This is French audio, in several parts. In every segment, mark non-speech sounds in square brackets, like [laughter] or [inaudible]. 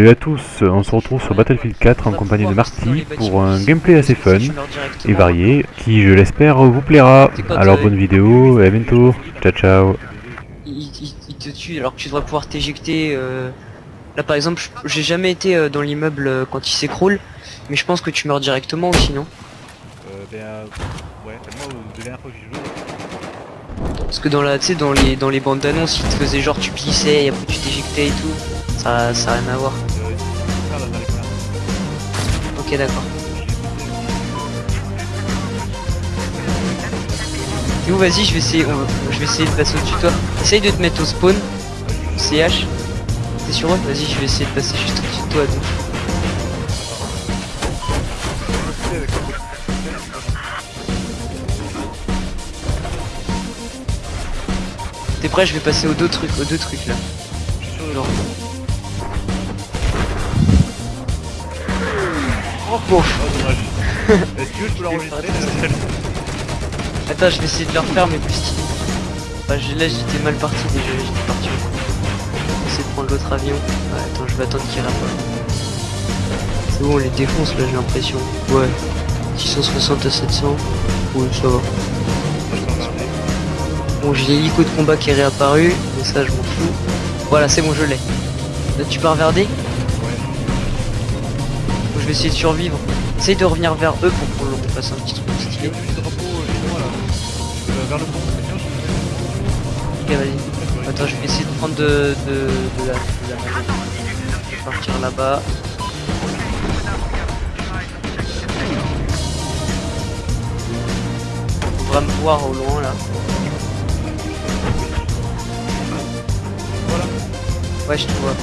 Salut à tous, on se retrouve sur Battlefield 4 en compagnie de Marty pour un gameplay assez fun et varié qui je l'espère vous plaira. Alors bonne vidéo et à bientôt, ciao ciao. Il, te tue alors que tu devrais pouvoir t'éjecter. euh, Là par exemple, j'ai jamais été euh, dans l'immeuble euh, quand il s'écroule, mais je pense que tu meurs directement aussi, non? Euh, ben, euh, ouais, moi, Parce que dans la, tu sais, dans les dans les bandes d'annonces, ils te faisaient genre tu glissais et après tu t'éjectais et tout. Ça, ça a rien à voir. Ok, d'accord. Théo, vas-y, je vais essayer, je vais essayer de passer au-dessus de toi. Essaye de te mettre au spawn. CH. T'es sur eux Vas-y, je vais essayer de passer juste au-dessus de toi. T'es prêt Je vais passer aux deux trucs, aux deux trucs là. Oh, je Attends, je vais essayer de le refaire, mais plus stylé. Bah, là, j'étais mal parti déjà, j'étais parti au coup. Je vais essayer de prendre l'autre avion. Ouais, attends, je vais attendre qu'il rappelle. C'est bon, on les défonce là, j'ai l'impression. Ouais. 660 à 700. Ouais, ça va. Bon, j'ai l'hélico de combat qui est réapparu, mais ça, je m'en fous. Voilà, c'est bon, je l'ai. Là, tu regarder Ouais. Vais essayer de survivre. Essaye de revenir vers eux pour qu'on leur fasse un petit truc stylé. euh. Euh, vers le Ok, vas-y. Attends, je vais essayer de prendre de, de, de la, de la Je vais partir là-bas. On devrait me voir au loin là. Voilà. Ouais, je te vois.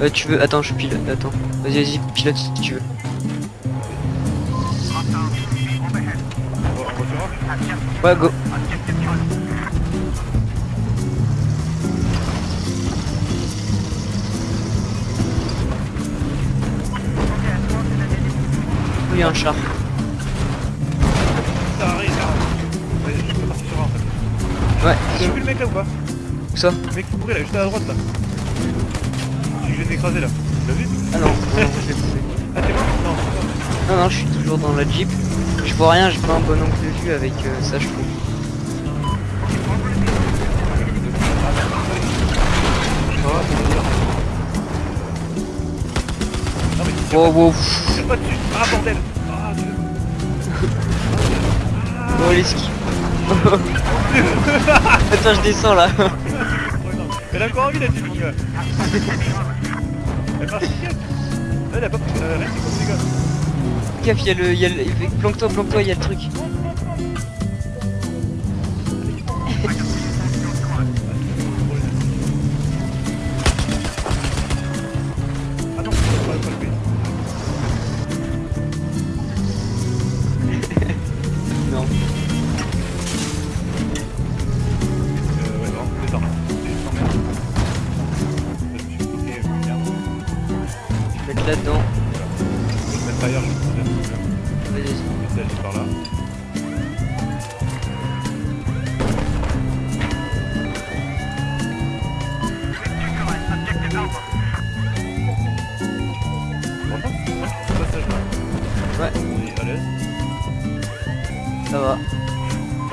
Euh, tu veux. Attends, je pilote. Attends. Vas-y, vas-y, pilote si tu veux. Ouais, go. Il y a un char. Ouais. Tu as vu le mec là ou pas? Où ça? Le mec qui courait là, juste à la droite là. Viens d'écraser là. Tu l'as vu Ah non, non, non, je l'ai vu. Ah, t'es mort Non. Non, non, je suis toujours dans la Jeep. Je vois rien, j'ai pas un bon angle de vue avec euh, ça, je trouve. Tire Wow, wow. pas- dessus. Ah bordel Ah Dieu Bon, les skis. Attends, je descends là. [laughs] Elle a encore envie mon gars Elle Elle a pas pris euh, rien, c'est comme les gars Gaffe, il y a le. Planque-toi, planque-toi, il y a le truc. Aller par là. Ouais, on est à l'aise. ça va.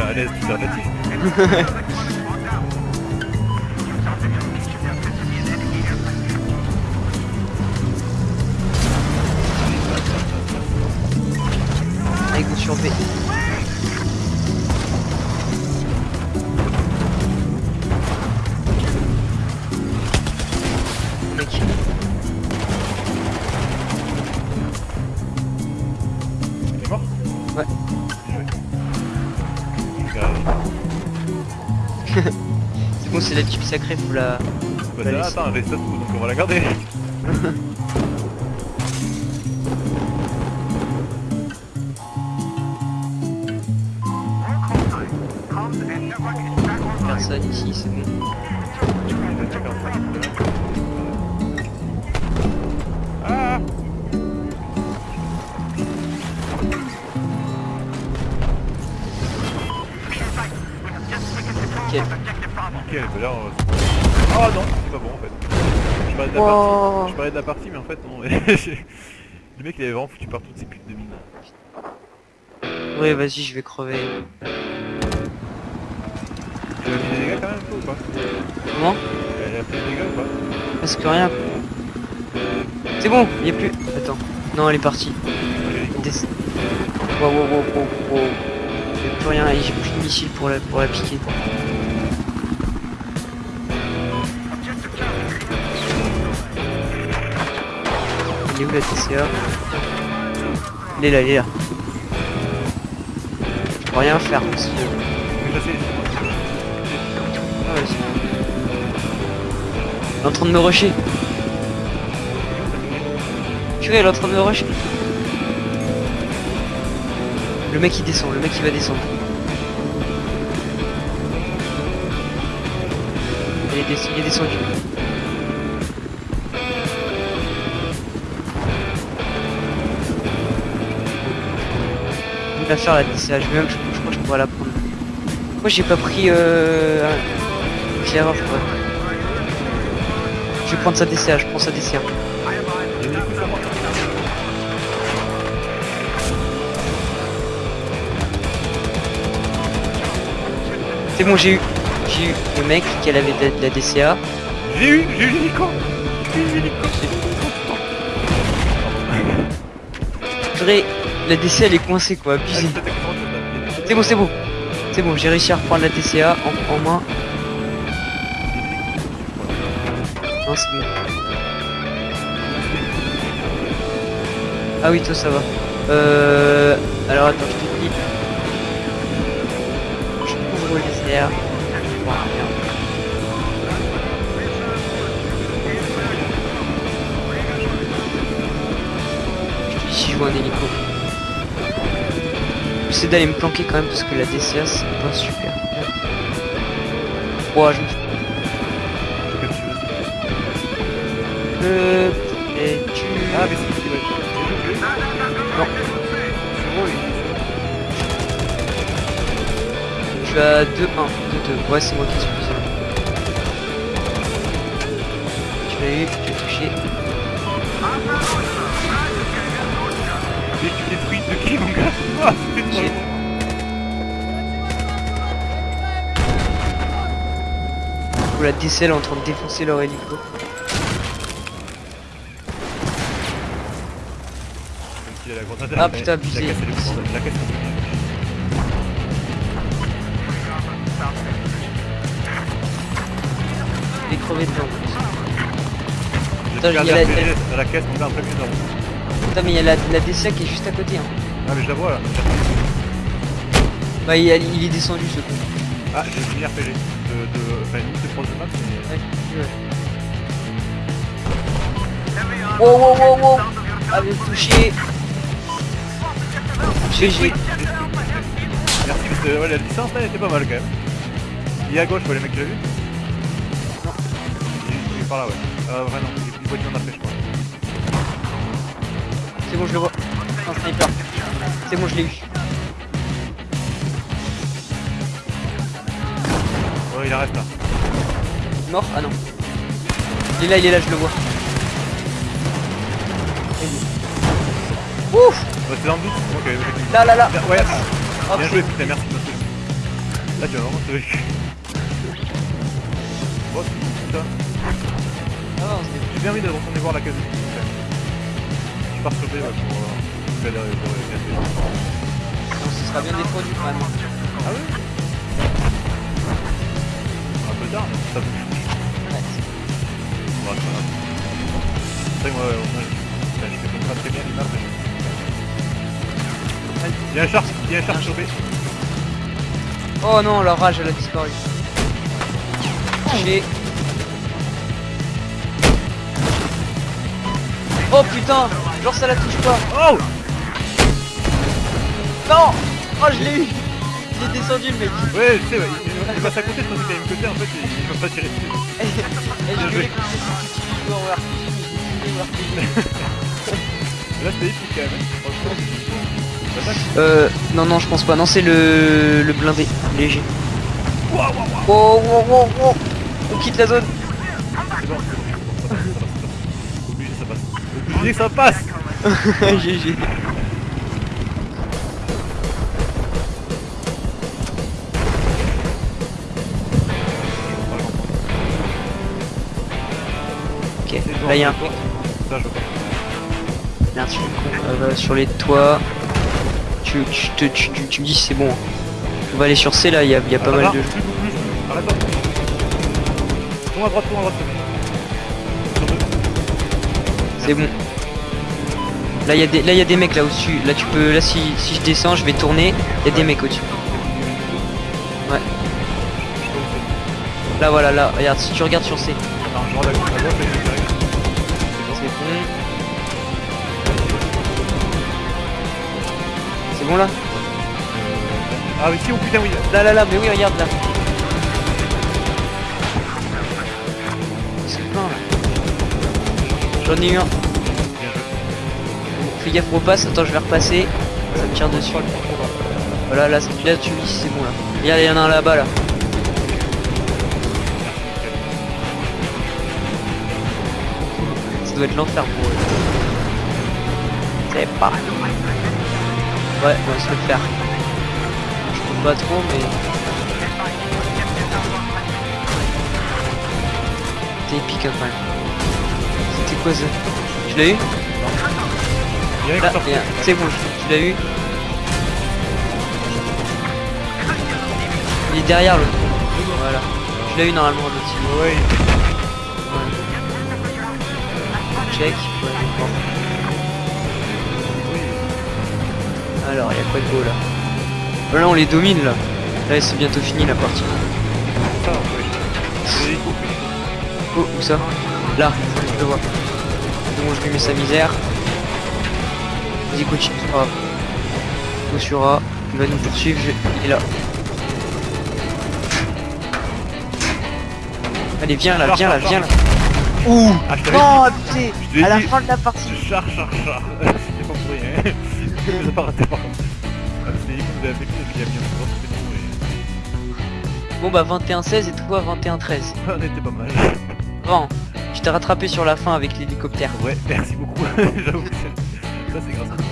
À l'aise, relatif. [laughs] B. Mec. Il est mort Ouais. [laughs] C'est bon, c'est la Jeep sacrée, faut la. Bah laisser. attends, elle reste à tout, donc on va la garder. [laughs] c'est bon. Oh non, c'est pas bon en fait. Je parlais de la, partie. Mais en fait non. [laughs] le mec il avait vraiment foutu partout de ses putes de mine. Ouais, vas-y, je vais crever. Tu as mis des dégâts quand même ou pas Comment a fait des dégâts ou pas Presque rien. C'est bon, il y a plus. Attends. Non, elle est partie. Des... Wow, wow, wow, wow. J'ai plus rien et j'ai plus de missile pour la, pour la piquer. Il est où la TCA Il est là, il est là. Je peux rien faire parce que... Il est en train de me rusher. Purée, elle est en train de me rusher. Le mec il descend, le mec il va descendre. Il est, des- il est descendu. Il va faire la DCA, je, je, crois que je pourrais la prendre. Pourquoi j'ai pas pris euh, je. Vais prendre sa DCA, je prends sa DCA. C'est bon, j'ai eu, j'ai eu le mec qui avait de, de la DCA. J'ai eu, j'ai eu l'hélico J'ai eu l'hélico Purée, la DCA elle est coincée quoi, abusé. C'est bon, c'est bon. C'est bon, j'ai réussi à reprendre la DCA en, en main. Ah oui, toi ça va. Euh... Alors attends, je te dis. Je couvre les airs. Bien. Je vois un hélico. J'essaie d'aller me planquer quand même parce que la DCA c'est pas super. Ouah, je me Et tu... Ah mais c'est ouais. Non. Tu as 2-1, 2-2. Ouais, c'est moi qui suis. Tu l'as eu, tu l'as touché. Mais tu détruis de qui mon gars Ah Du coup, la est en train de défoncer leur hélico. A la Ah, putain, La abusé. caisse elle est pour- La caisse elle est Il est crevé dedans. Perdu il y a un la- dans la caisse mon gars en plein milieu de la route. Putain, mais il y a la, la DCA qui est juste à côté. Hein. Ah mais je la vois là. Bah, il, a- il est descendu ce con. Ah j'ai fini RPG. De, de, enfin de proche de map mais... Ouais, ouais. Wow, wow, wow, wow. Ah, mais touché. GG. Merci parce que ouais, la distance là elle était pas mal quand même. Il est à gauche ouais, le mec tu l'as vu Non. Il est- par là ouais. Euh vrai non, il est du voiture en après je crois. C'est bon, je le vois. Un sniper. C'est bon, je l'ai eu. Ouais il reste là. Mort? Ah non. Il est là, il est là, je le vois. Ouf C'est dans le doute Ok, ok. Là, là, là Ouais, Hop. bien joué putain merci Là tu vas vraiment te vécu. Oh putain. Ah, on se débrouille. J'ai bien envie de retourner voir la case. Je pars B ouais, pour euh, faire des se sera bien défendu quand même. Ah ouais Un peu tard mais ça bouge. Ouais. Ouais, moi, je fais pas très bien mais- Il y a un char, il y a un char B. Oh non, la rage, elle a disparu. J'ai... Oh putain Genre ça la touche pas Oh Non Oh je l'ai eu Il est descendu le mec Ouais, je sais, ouais, il, il passe à côté, je pensais qu'il avait une côté, en fait, il, il peut pas tirer dessus. [laughs] Et je voulais tu. [laughs] Là, c'était épique quand même. hein. Franchement. Euh... Non, non, je pense pas. Non, c'est le... le blindé, léger. Oh, oh, oh, oh. On quitte la zone. Bon. Ça passe, [laughs] ça passe. Obligé ça. GG. Ok, là il y a un Ça, je veux pas. Merde, je suis con. Euh, sur les toits. Tu, tu, te- tu, tu, tu me dis c'est bon. On va aller sur C là, il y a, il y a pas Ah, mal là, de. à droite, à droite. Sur deux. C'est bon. Là il y a des là il y a des mecs là au-dessus. Là tu peux là si, si je descends, je vais tourner, il y a des mecs au-dessus. Ouais. Là voilà là, regarde si tu regardes sur C. Je C'est bon là Ah oui, si, oh putain, oui. Là là là, mais oui regarde là. C'est plein là. J'en ai eu un. Fais gaffe repasse, attends je vais repasser. Ça me tire dessus. Voilà là, c'est- là tu si c'est bon là. Regarde, il y en a un là-bas là. Ça doit être l'enfer pour eux. C'est pas. Ouais, on va se le faire. Je peux pas trop mais. C'était épique hein, quand même. C'était quoi ça? Tu l'as eu? Là, c'est bon, tu l'as eu. Il est derrière l'autre. Voilà. Tu l'as eu normalement l'autre. Ouais, Check. Ouais, bon. Alors, il y a quoi de beau là Oh, Là, on les domine là. Là, c'est bientôt fini la partie. Oh, où ça Là, je le vois. Bon, je lui mets sa misère. Vas-y, continue, c'est pas grave. Il va nous poursuivre. je- Il est là. Allez, viens là, viens là, viens là. Ouh Ah, t'avais Oh putain À la fin de la partie Char, char, char. Je les ai pas raté par contre. Ah, C'est l'hélico que vous avez fait, il y a bien souvent, c'était bon, Bon bah 21-16 et toi 21-13. mais [laughs] on était pas mal. Bon, je t'ai rattrapé sur la fin avec l'hélicoptère. Ouais, merci beaucoup. [laughs] J'avoue ça c'est grâce à toi.